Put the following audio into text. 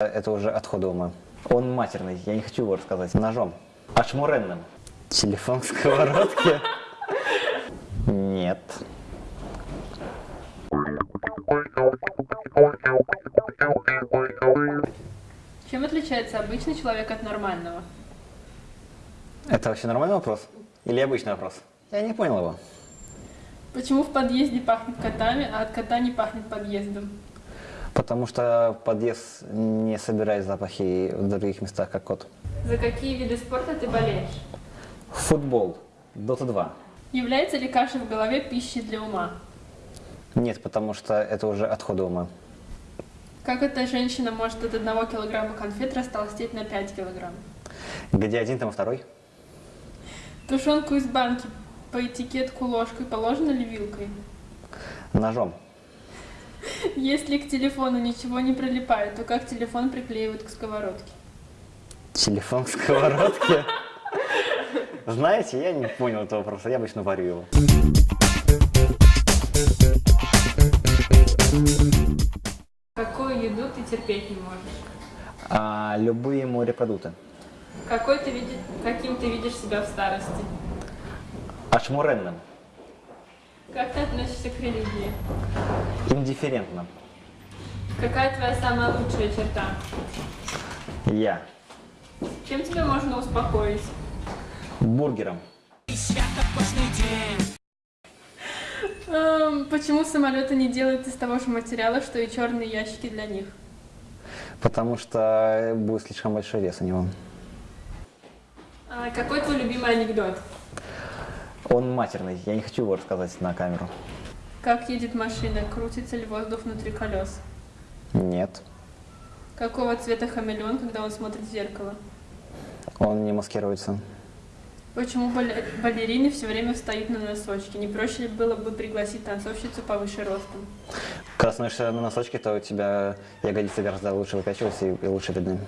Это уже отходы ума. Он матерный, я не хочу его рассказать. Ножом. Ашмуренным. Телефон в сковородке? Нет. Чем отличается обычный человек от нормального? Это вообще нормальный вопрос? Или обычный вопрос? Я не понял его. Почему в подъезде пахнет котами, а от кота не пахнет подъездом? Потому что подъезд не собирает запахи в других местах, как кот. За какие виды спорта ты болеешь? Футбол. Дота 2. Является ли каша в голове пищей для ума? Нет, потому что это уже отходы ума. Как эта женщина может от одного килограмма конфет растолстеть на 5 килограмм? Где один, там второй? Тушенку из банки по этикетку ложкой положено ли вилкой? Ножом. Если к телефону ничего не прилипает, то как телефон приклеивают к сковородке? Телефон в сковородке? Знаете, я не понял этого вопроса, я обычно варю его. Какую еду ты терпеть не можешь? А, любые морепродукты. Какой ты види- Каким ты видишь себя в старости? Ашмуренным. Как ты относишься к религии? Индифферентным. Какая твоя самая лучшая черта? Я. Чем тебя можно успокоить? Бургером. Эм, почему самолеты не делают из того же материала, что и черные ящики для них? Потому что будет слишком большой вес у него. А какой твой любимый анекдот? Он матерный, я не хочу его рассказать на камеру. Как едет машина? Крутится ли воздух внутри колес? Нет. Какого цвета хамелеон, когда он смотрит в зеркало? Он не маскируется. Почему бале- балерины все время встают на носочки? Не проще ли было бы пригласить танцовщицу повыше ростом? Когда становишься на носочки, то у тебя ягодицы гораздо лучше выкачиваются и, и лучше видны.